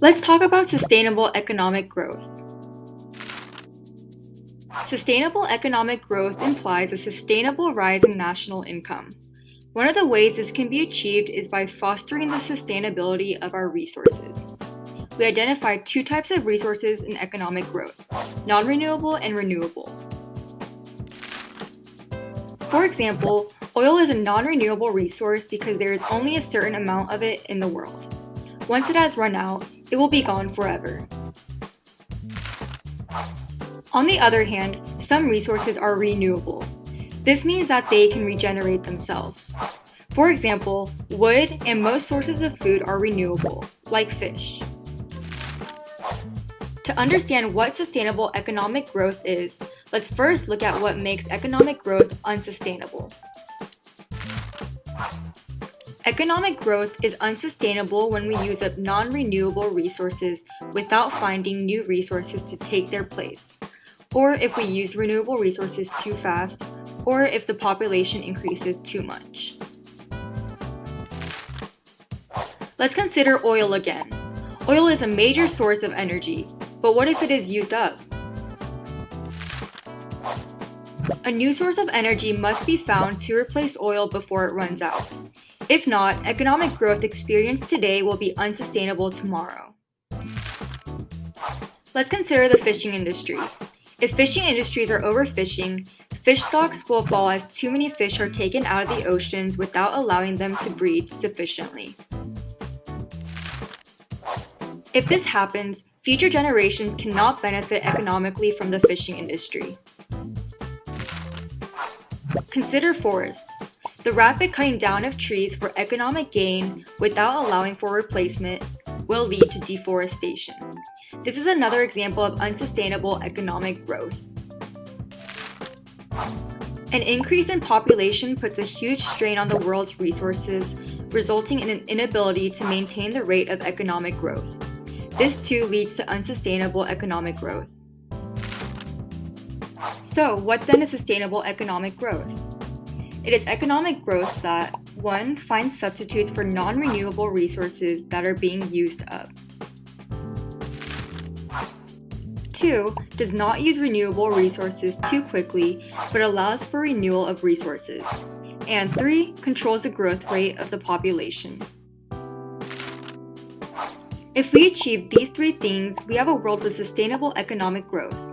Let's talk about sustainable economic growth. Sustainable economic growth implies a sustainable rise in national income. One of the ways this can be achieved is by fostering the sustainability of our resources. We identified two types of resources in economic growth, non-renewable and renewable. For example, oil is a non-renewable resource because there is only a certain amount of it in the world. Once it has run out, it will be gone forever. On the other hand, some resources are renewable. This means that they can regenerate themselves. For example, wood and most sources of food are renewable, like fish. To understand what sustainable economic growth is, let's first look at what makes economic growth unsustainable. Economic growth is unsustainable when we use up non-renewable resources without finding new resources to take their place, or if we use renewable resources too fast, or if the population increases too much. Let's consider oil again. Oil is a major source of energy, but what if it is used up? A new source of energy must be found to replace oil before it runs out. If not, economic growth experienced today will be unsustainable tomorrow. Let's consider the fishing industry. If fishing industries are overfishing, fish stocks will fall as too many fish are taken out of the oceans without allowing them to breed sufficiently. If this happens, future generations cannot benefit economically from the fishing industry. Consider forests. The rapid cutting down of trees for economic gain without allowing for replacement will lead to deforestation. This is another example of unsustainable economic growth. An increase in population puts a huge strain on the world's resources, resulting in an inability to maintain the rate of economic growth. This too leads to unsustainable economic growth. So, what then is sustainable economic growth? It is economic growth that 1. finds substitutes for non-renewable resources that are being used up. 2. does not use renewable resources too quickly, but allows for renewal of resources. And 3. controls the growth rate of the population. If we achieve these three things, we have a world with sustainable economic growth.